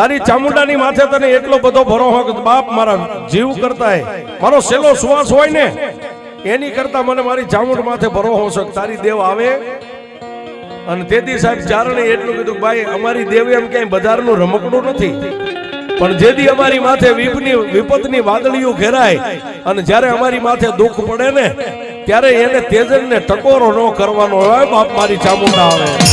તારી ચામુંડાની માથે તને એટલો બધો ભરોહો કે બાપ મારા જીવ કરતા મારો સેલો શ્વાસ હોય ને, એની કરતા મને મારી ચામુંડ માથે ભરોહો છે તારી દેવ આવે? અને તેથી સાહેબ ચારણે એટલું કીધું ભાઈ, અમારી દેવ એમ ક્યાંય બજારનું રમકડું નથી. પણ જેથી અમારી માથે વિપની, વિપતની વાદળીઓ ઘેરાય અને જ્યારે અમારી માથે દુઃખ પડે ને, ત્યારે એને તેજનને ટકોરો ન કરવાનો હોય, બાપ મારી ચામુંડા આવે.